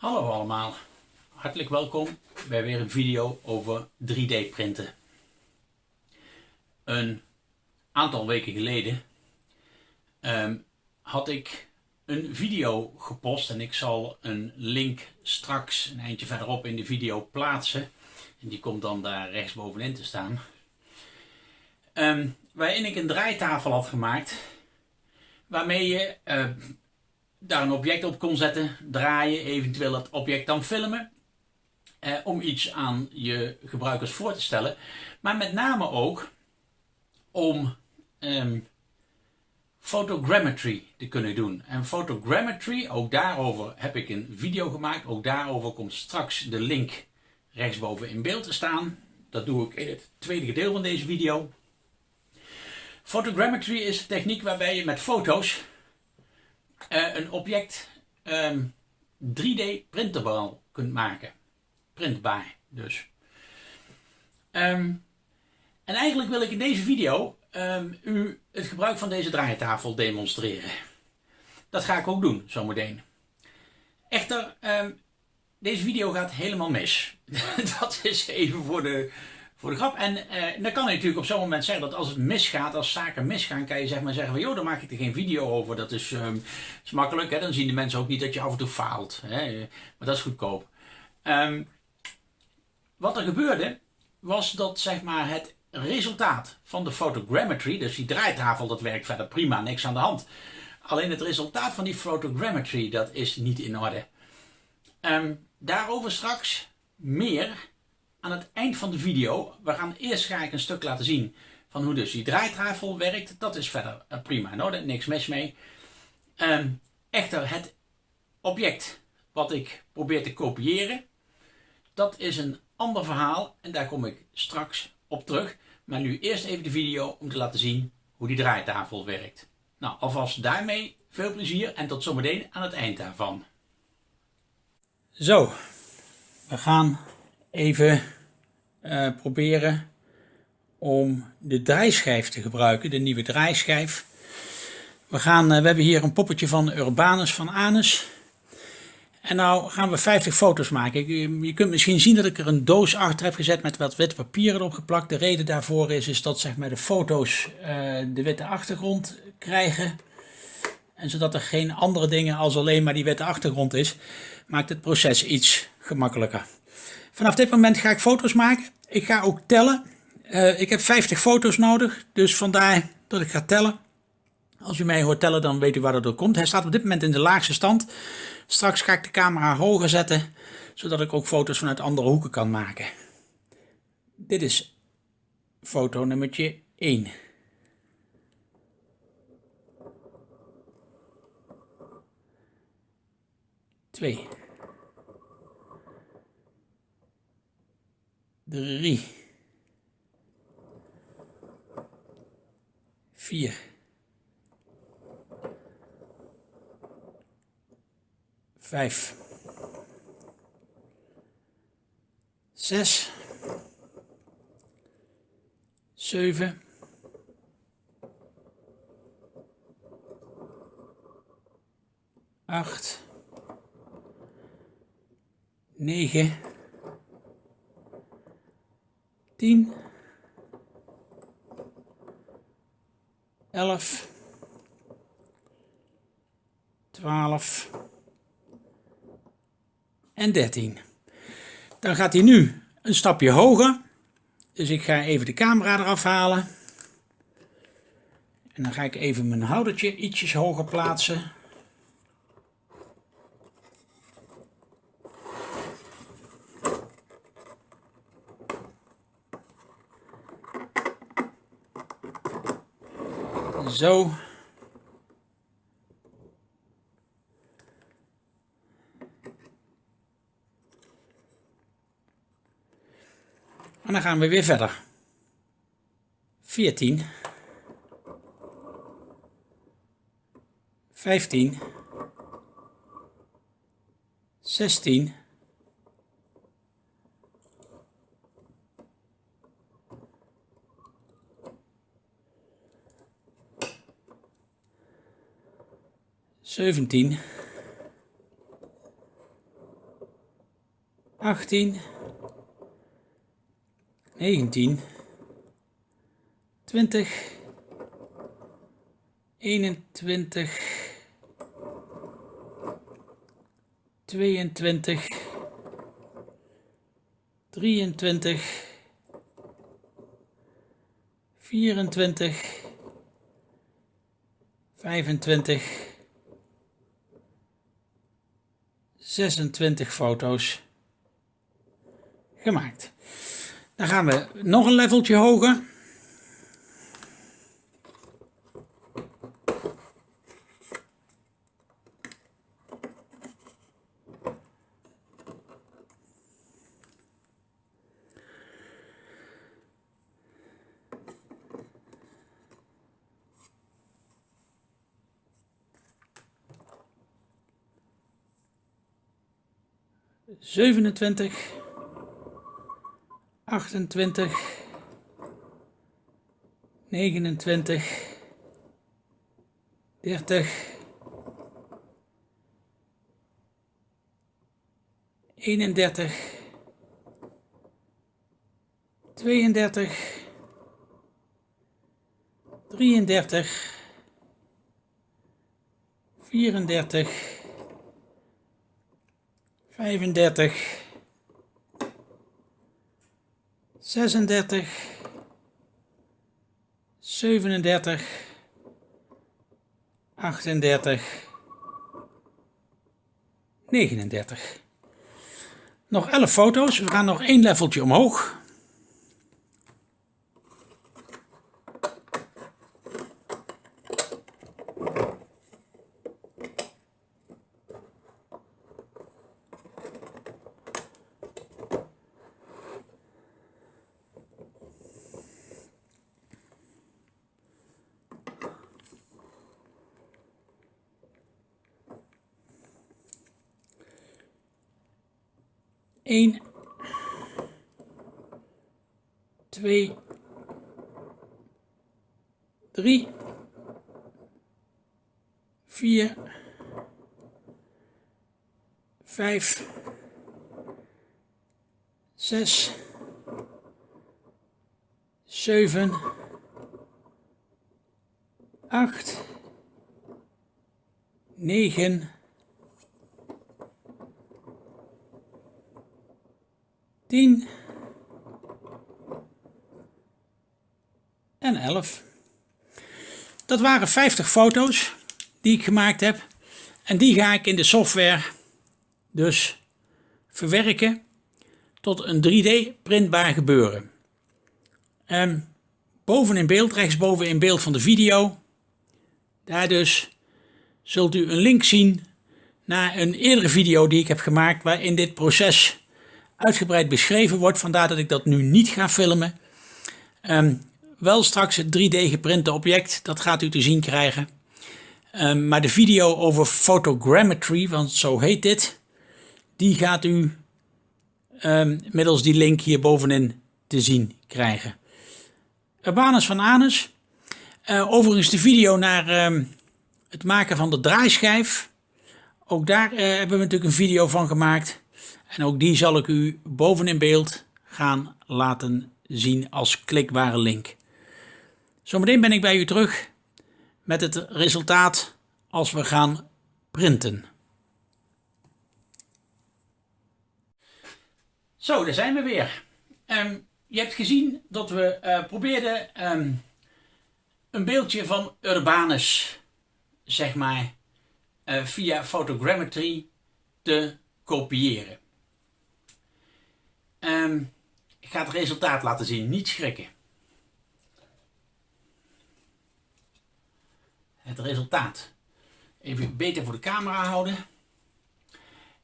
Hallo allemaal, hartelijk welkom bij weer een video over 3D printen. Een aantal weken geleden ehm, had ik een video gepost en ik zal een link straks een eindje verderop in de video plaatsen. En die komt dan daar rechtsbovenin te staan. Um, waarin ik een draaitafel had gemaakt waarmee je uh, daar een object op kon zetten, draaien, eventueel het object dan filmen. Eh, om iets aan je gebruikers voor te stellen. Maar met name ook om um, photogrammetry te kunnen doen. En photogrammetry, ook daarover heb ik een video gemaakt. Ook daarover komt straks de link rechtsboven in beeld te staan. Dat doe ik in het tweede gedeelte van deze video. Photogrammetry is een techniek waarbij je met foto's uh, een object um, ehm, 3D printable kunt maken. Printbaar dus. Um, en eigenlijk wil ik in deze video um, u het gebruik van deze draaitafel demonstreren. Dat ga ik ook doen zometeen. Echter, deze video gaat helemaal mis. dat is even voor de, voor de grap. En eh, dan kan je natuurlijk op zo'n moment zeggen dat als het misgaat, als zaken misgaan, kan je zeg maar zeggen van joh, dan maak ik er geen video over. Dat is, is makkelijk, hè? dan zien de mensen ook niet dat je af en toe faalt. Hè? Maar dat is goedkoop. Um, wat er gebeurde, was dat zeg maar het resultaat van de photogrammetry, dus die draaitafel, dat werkt verder prima, niks aan de hand. Alleen het resultaat van die photogrammetry, dat is niet in orde. Um, daarover straks meer aan het eind van de video. We gaan eerst ga ik een stuk laten zien van hoe dus die draaitafel werkt. Dat is verder eh, prima in orde, niks mis mee. Um, echter, het object wat ik probeer te kopiëren, dat is een ander verhaal en daar kom ik straks op terug. Maar nu eerst even de video om te laten zien hoe die draaitafel werkt. Nou, alvast daarmee veel plezier en tot zometeen aan het eind daarvan. Zo, we gaan even uh, proberen om de draaischijf te gebruiken, de nieuwe draaischijf. We, gaan, uh, we hebben hier een poppetje van Urbanus van Anus. En nou gaan we 50 foto's maken. Je kunt misschien zien dat ik er een doos achter heb gezet met wat wit papier erop geplakt. De reden daarvoor is, is dat zeg maar, de foto's de witte achtergrond krijgen. En zodat er geen andere dingen als alleen maar die witte achtergrond is, maakt het proces iets gemakkelijker. Vanaf dit moment ga ik foto's maken. Ik ga ook tellen. Uh, ik heb 50 foto's nodig, dus vandaar dat ik ga tellen. Als u mij hoort tellen, dan weet u waar dat door komt. Hij staat op dit moment in de laagste stand. Straks ga ik de camera hoger zetten, zodat ik ook foto's vanuit andere hoeken kan maken. Dit is foto nummertje 1. Twee. Drie, vier, vijf, zes, zeven, acht, negen. 10, 11, 12 en 13. Dan gaat hij nu een stapje hoger. Dus ik ga even de camera eraf halen. En dan ga ik even mijn houdertje ietsjes hoger plaatsen. Zo. En dan gaan we weer verder. 14. 15. 16. 17, 18, 19, 20, 21, 22, 23, 24, 25, 26 foto's gemaakt. Dan gaan we nog een leveltje hoger. Zevenentwintig. 28, 29, 30, 31, 32, 33, 34, 35, 36, 37, 38, 39. Nog 11 foto's. We gaan nog één leveltje omhoog. 1, 2, 3, 4, 5, 6, 7, 8, 9, 10 en 11. Dat waren 50 foto's die ik gemaakt heb. En die ga ik in de software dus verwerken tot een 3D printbaar gebeuren. Um, boven in beeld, rechtsboven in beeld van de video, daar dus zult u een link zien naar een eerdere video die ik heb gemaakt waarin dit proces uitgebreid beschreven wordt. Vandaar dat ik dat nu niet ga filmen. Ehm, wel straks het 3D geprinte object, dat gaat u te zien krijgen. Um, maar de video over photogrammetry, want zo heet dit, die gaat u um, middels die link hier bovenin te zien krijgen. Urbanus van Anus. Uh, overigens de video naar het maken van de draaischijf. Ook daar uh, hebben we natuurlijk een video van gemaakt. En ook die zal ik u boven in beeld gaan laten zien als klikbare link. Zometeen ben ik bij u terug met het resultaat als we gaan printen. Zo, daar zijn we weer. Um, je hebt gezien dat we uh, probeerden um, een beeldje van Urbanus, zeg maar, uh, via photogrammetry te kopiëren. Um, ik ga het resultaat laten zien, niet schrikken. Het resultaat. Even beter voor de camera houden.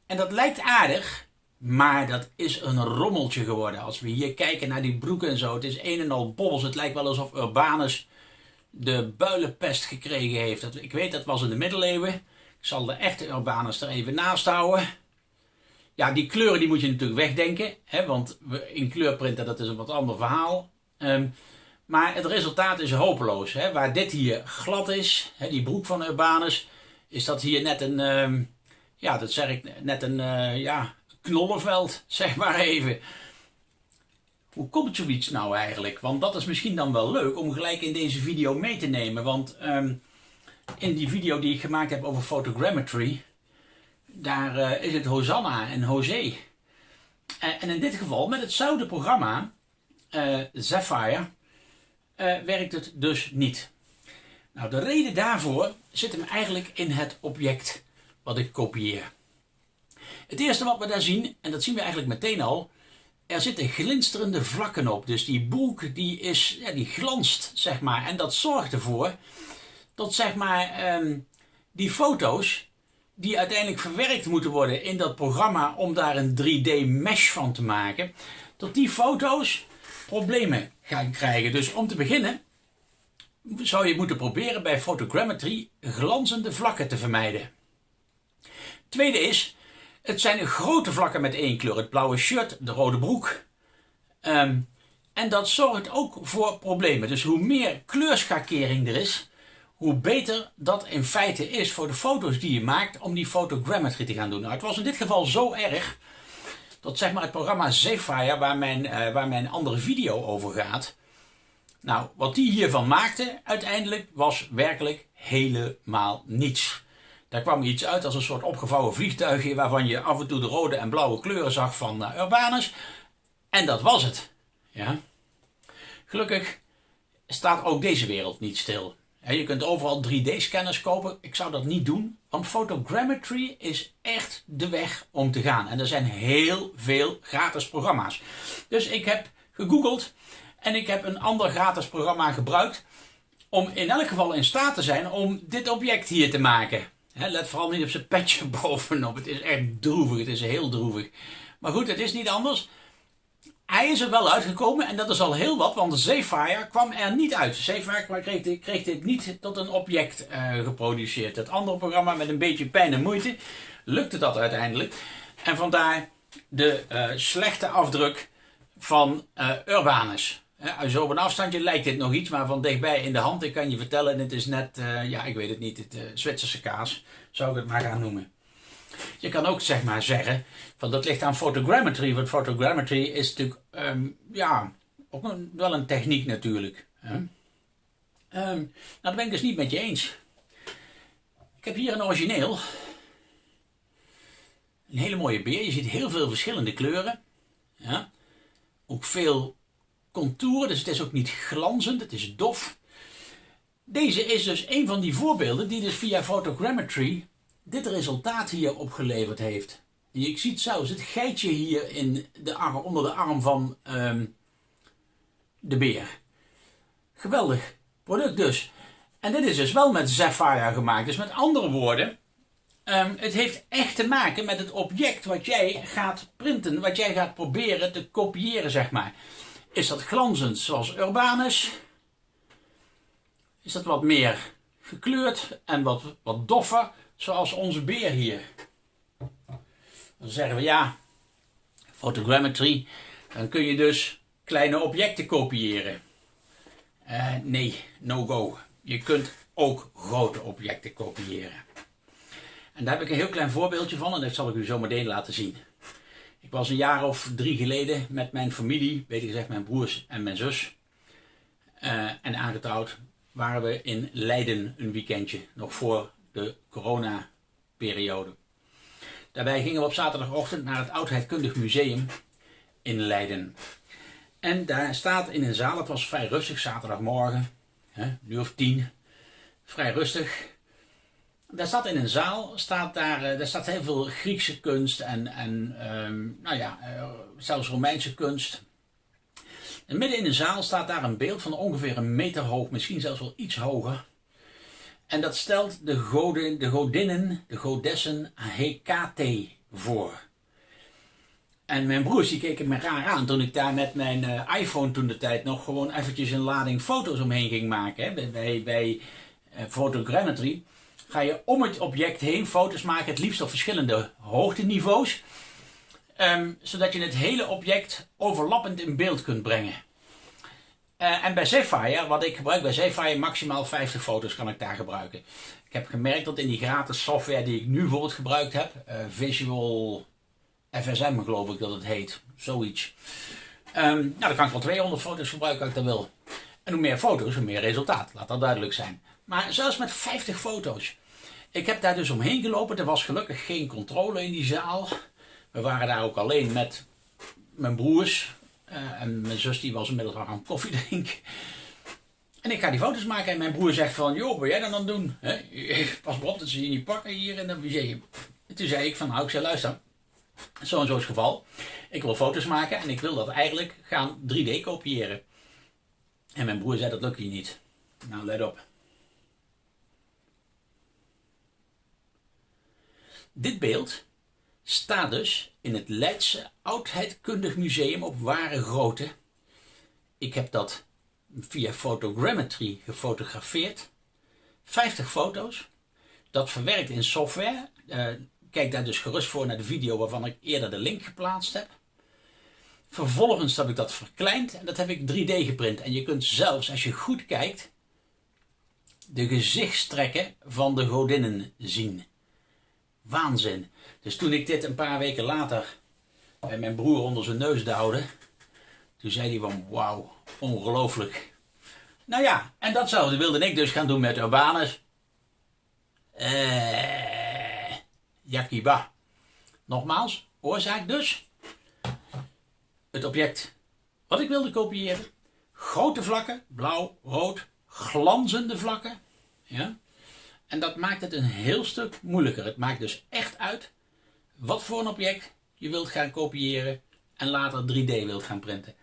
En dat lijkt aardig, maar dat is een rommeltje geworden. Als we hier kijken naar die broeken en zo, het is een en al bobbels. Het lijkt wel alsof Urbanus de builenpest gekregen heeft. Ik weet, dat was in de middeleeuwen. Ik zal de echte Urbanus er even naast houden. Ja, die kleuren die moet je natuurlijk wegdenken. Hè, want in kleurprinten dat is een wat ander verhaal. Um, maar het resultaat is hopeloos. Hè. Waar dit hier glad is, hè, die broek van Urbanus, is dat hier net een, um, ja, dat zeg ik, net een uh, ja, knollenveld, zeg maar even. Hoe komt zoiets nou eigenlijk? Want dat is misschien dan wel leuk om gelijk in deze video mee te nemen. Want ehm, in die video die ik gemaakt heb over photogrammetry, daar uh, is het Hosanna en José. Uh, en in dit geval met hetzelfde programma, Sapphire, werkt het dus niet. Nou, de reden daarvoor zit hem eigenlijk in het object wat ik kopieer. Het eerste wat we daar zien, en dat zien we eigenlijk meteen al, er zitten glinsterende vlakken op. Dus die boek die, is, ja, die glanst, zeg maar. En dat zorgt ervoor dat zeg maar, um, die foto's die uiteindelijk verwerkt moeten worden in dat programma om daar een 3D mesh van te maken, dat die foto's problemen gaan krijgen. Dus om te beginnen zou je moeten proberen bij photogrammetry glanzende vlakken te vermijden. Tweede is, het zijn grote vlakken met één kleur. Het blauwe shirt, de rode broek. Ehm, en dat zorgt ook voor problemen. Dus hoe meer kleurschakering er is, hoe beter dat in feite is voor de foto's die je maakt om die photogrammetry te gaan doen. Nou, het was in dit geval zo erg dat zeg maar het programma Zephyr, waar mijn, uh, waar mijn andere video over gaat, nou, wat die hiervan maakte uiteindelijk was werkelijk helemaal niets. Daar kwam iets uit als een soort opgevouwen vliegtuigje waarvan je af en toe de rode en blauwe kleuren zag van uh, Urbanus. En dat was het. Ja. Gelukkig staat ook deze wereld niet stil. Je kunt overal 3D-scanners kopen. Ik zou dat niet doen, want photogrammetry is echt de weg om te gaan. En er zijn heel veel gratis programma's. Dus ik heb gegoogeld en ik heb een ander gratis programma gebruikt om in elk geval in staat te zijn om dit object hier te maken. let vooral niet op zijn petje bovenop. Het is echt droevig. Het is heel droevig. Maar goed, het is niet anders. Hij is er wel uitgekomen en dat is al heel wat, want Zephyr kwam er niet uit. Zephyr kreeg kreeg dit niet tot een object uh, geproduceerd. Het andere programma met een beetje pijn en moeite lukte dat uiteindelijk. En vandaar de uh, slechte afdruk van uh, Urbanus. Ja, zo op een afstandje lijkt dit nog iets, maar van dichtbij in de hand, ik kan je vertellen, het is net, uh, ja, ik weet het niet, het uh, Zwitserse kaas, zou ik het maar gaan noemen. Je kan ook zeg maar zeggen, van dat ligt aan photogrammetry, want photogrammetry is natuurlijk, um, ja, ook een, wel een techniek natuurlijk. Hè? Um, nou, dat ben ik dus niet met je eens. Ik heb hier een origineel. Een hele mooie beer, je ziet heel veel verschillende kleuren. Ja? Ook veel contouren, dus het is ook niet glanzend, het is dof. Deze is dus een van die voorbeelden die dus via photogrammetry dit resultaat hier opgeleverd heeft. Je ziet zelfs het geitje hier in de arm, onder de arm van um, de beer. Geweldig product dus. En dit is dus wel met Sapphire gemaakt. Dus met andere woorden, um, het heeft echt te maken met het object wat jij gaat printen, wat jij gaat proberen te kopiëren, zeg maar. Is dat glanzend zoals Urbanus? Is dat wat meer gekleurd en wat, wat doffer zoals onze beer hier? Dan zeggen we ja, photogrammetry, dan kun je dus kleine objecten kopiëren. Uh, nee, no go. Je kunt ook grote objecten kopiëren. En daar heb ik een heel klein voorbeeldje van en dat zal ik u zo meteen laten zien. Ik was een jaar of drie geleden met mijn familie, beter gezegd mijn broers en mijn zus, uh, en aangetrouwd, waren we in Leiden een weekendje, nog voor de corona-periode. Daarbij gingen we op zaterdagochtend naar het Oudheidkundig Museum in Leiden. En daar staat in een zaal, het was vrij rustig, zaterdagmorgen, hè, nu of tien, vrij rustig. Daar staat in een zaal, staat daar, eh, daar staat heel veel Griekse kunst en, en um, nou ja, uh, zelfs Romeinse kunst. En midden in de zaal staat daar een beeld van ongeveer een meter hoog, misschien zelfs wel iets hoger. En dat stelt de, goden, de godinnen, de godessen Hekate voor. En mijn broers die keken me raar aan toen ik daar met mijn uh, iPhone toen de tijd nog gewoon eventjes een lading foto's omheen ging maken. Hè. Bij, bij, photogrammetry ga je om het object heen foto's maken, het liefst op verschillende hoogteniveaus. Um, zodat je het hele object overlappend in beeld kunt brengen. Uh, en bij Zephyr, wat ik gebruik bij Zephyr, maximaal 50 foto's kan ik daar gebruiken. Ik heb gemerkt dat in die gratis software die ik nu bijvoorbeeld gebruikt heb, uh, Visual FSM geloof ik dat het heet. Zoiets. Um, nou, dan kan ik wel 200 foto's gebruiken als ik dat wil. En hoe meer foto's, hoe meer resultaat. Laat dat duidelijk zijn. Maar zelfs met 50 foto's. Ik heb daar dus omheen gelopen. Er was gelukkig geen controle in die zaal. We waren daar ook alleen met mijn broers. Uh, en mijn zus die was inmiddels al aan koffie drinken. En ik ga die foto's maken en mijn broer zegt van, joh, wat jij dan aan doen? Pas op dat ze je niet pakken hier in het museum. En toen zei ik van, nou, ik zei, luister, zo en zo is het geval. Ik wil foto's maken en ik wil dat eigenlijk gaan 3D kopiëren. En mijn broer zei, dat lukt hier niet. Nou, let op. Dit beeld staat dus in het Leidse Oudheidkundig Museum op ware grootte. Ik heb dat via Photogrammetry gefotografeerd. 50 foto's. Dat verwerkt in software. Uh, kijk daar dus gerust voor naar de video waarvan ik eerder de link geplaatst heb. Vervolgens heb ik dat verkleind en dat heb ik 3D geprint. En je kunt zelfs, als je goed kijkt, de gezichtstrekken van de godinnen zien. Waanzin. Dus toen ik dit een paar weken later bij mijn broer onder zijn neus duwde, toen zei hij van wauw, ongelooflijk. Nou ja, en datzelfde wilde ik dus gaan doen met Urbanus. Eh, Yakiba. Nogmaals, oorzaak dus. Het object wat ik wilde kopiëren. Grote vlakken, blauw, rood, glanzende vlakken. Ja? En dat maakt het een heel stuk moeilijker. Het maakt dus echt uit wat voor een object je wilt gaan kopiëren en later 3D wilt gaan printen.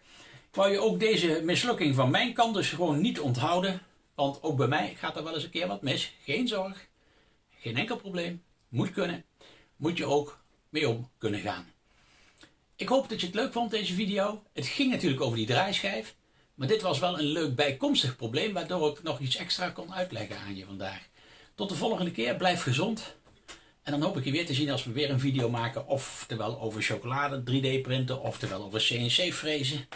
Ik wou je ook deze mislukking van mijn kant dus gewoon niet onthouden. Want ook bij mij gaat er wel eens een keer wat mis. Geen zorg. Geen enkel probleem. Moet kunnen. Moet je ook mee om kunnen gaan. Ik hoop dat je het leuk vond deze video. Het ging natuurlijk over die draaischijf. Maar dit was wel een leuk bijkomstig probleem. Waardoor ik nog iets extra kon uitleggen aan je vandaag. Tot de volgende keer. Blijf gezond. En dan hoop ik je weer te zien als we weer een video maken. Oftewel over chocolade 3D printen. Oftewel over CNC frezen.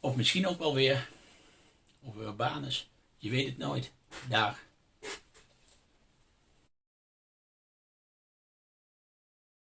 Of misschien ook wel weer over Urbanus. Je weet het nooit. Daar.